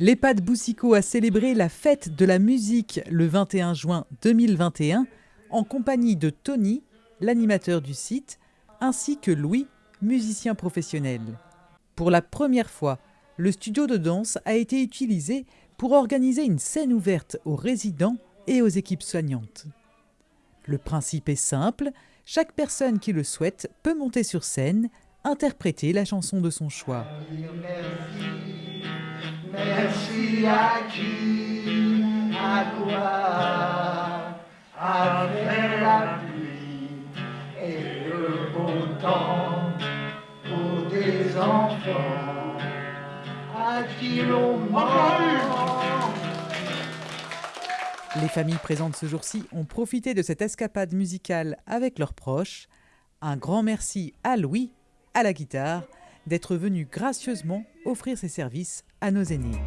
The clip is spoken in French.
L'EHPAD Boussico a célébré la fête de la musique le 21 juin 2021 en compagnie de Tony, l'animateur du site, ainsi que Louis, musicien professionnel. Pour la première fois, le studio de danse a été utilisé pour organiser une scène ouverte aux résidents et aux équipes soignantes. Le principe est simple, chaque personne qui le souhaite peut monter sur scène, interpréter la chanson de son choix. À qui, à quoi, avec la pluie et le beau temps pour des enfants à qui l'on Les familles présentes ce jour-ci ont profité de cette escapade musicale avec leurs proches. Un grand merci à Louis, à la guitare, d'être venu gracieusement offrir ses services à nos aînés.